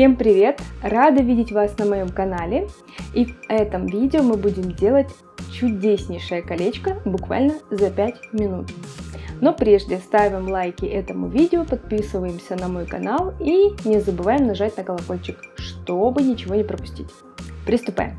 Всем привет! Рада видеть вас на моем канале и в этом видео мы будем делать чудеснейшее колечко буквально за 5 минут. Но прежде ставим лайки этому видео, подписываемся на мой канал и не забываем нажать на колокольчик, чтобы ничего не пропустить. Приступаем!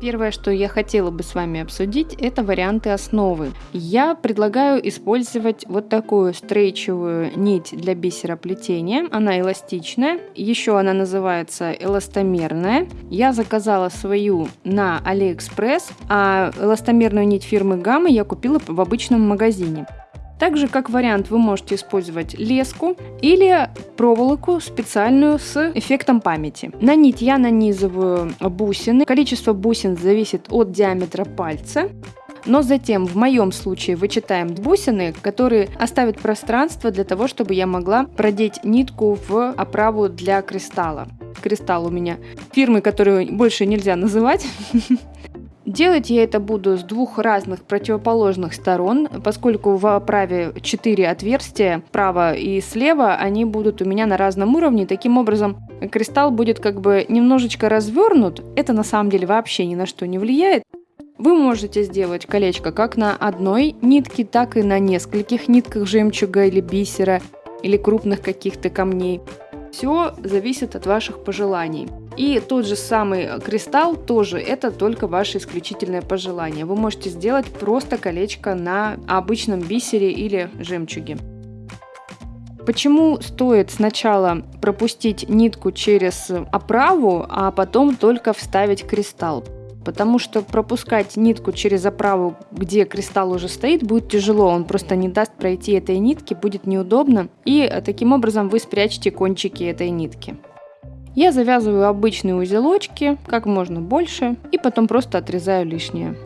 Первое, что я хотела бы с вами обсудить, это варианты основы. Я предлагаю использовать вот такую стрейчевую нить для бисероплетения. Она эластичная, еще она называется эластомерная. Я заказала свою на Алиэкспресс, а эластомерную нить фирмы Гамма я купила в обычном магазине. Также как вариант вы можете использовать леску или проволоку специальную с эффектом памяти. На нить я нанизываю бусины. Количество бусин зависит от диаметра пальца. Но затем в моем случае вычитаем бусины, которые оставят пространство для того, чтобы я могла продеть нитку в оправу для кристалла. Кристалл у меня фирмы, которую больше нельзя называть. Делать я это буду с двух разных противоположных сторон, поскольку в оправе 4 отверстия, справа и слева, они будут у меня на разном уровне. Таким образом, кристалл будет как бы немножечко развернут. Это на самом деле вообще ни на что не влияет. Вы можете сделать колечко как на одной нитке, так и на нескольких нитках жемчуга или бисера, или крупных каких-то камней. Все зависит от ваших пожеланий. И тот же самый кристалл тоже это только ваше исключительное пожелание. Вы можете сделать просто колечко на обычном бисере или жемчуге. Почему стоит сначала пропустить нитку через оправу, а потом только вставить кристалл? Потому что пропускать нитку через оправу, где кристалл уже стоит, будет тяжело. Он просто не даст пройти этой нитки, будет неудобно. И таким образом вы спрячете кончики этой нитки. Я завязываю обычные узелочки, как можно больше, и потом просто отрезаю лишнее.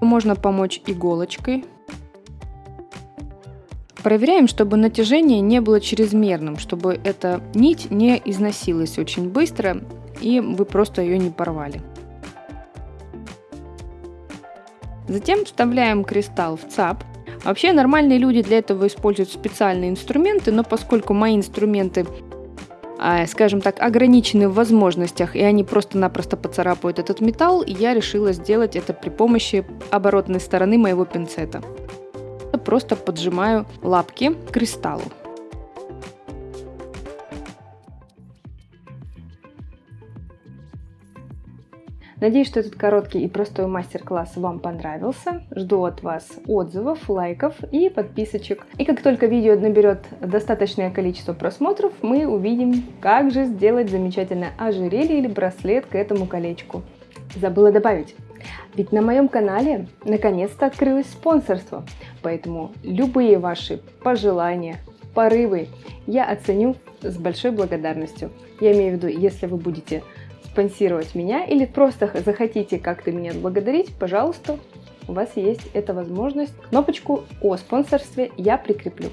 Можно помочь иголочкой. Проверяем, чтобы натяжение не было чрезмерным, чтобы эта нить не износилась очень быстро и вы просто ее не порвали. Затем вставляем кристалл в ЦАП. Вообще нормальные люди для этого используют специальные инструменты, но поскольку мои инструменты скажем так, ограничены в возможностях, и они просто-напросто поцарапают этот металл, я решила сделать это при помощи оборотной стороны моего пинцета. Просто поджимаю лапки к кристаллу. Надеюсь, что этот короткий и простой мастер-класс вам понравился. Жду от вас отзывов, лайков и подписочек. И как только видео наберет достаточное количество просмотров, мы увидим, как же сделать замечательное ожерелье или браслет к этому колечку. Забыла добавить. Ведь на моем канале наконец-то открылось спонсорство, поэтому любые ваши пожелания, порывы я оценю с большой благодарностью. Я имею в виду, если вы будете спонсировать меня или просто захотите как-то меня благодарить, пожалуйста, у вас есть эта возможность. Кнопочку о спонсорстве я прикреплю.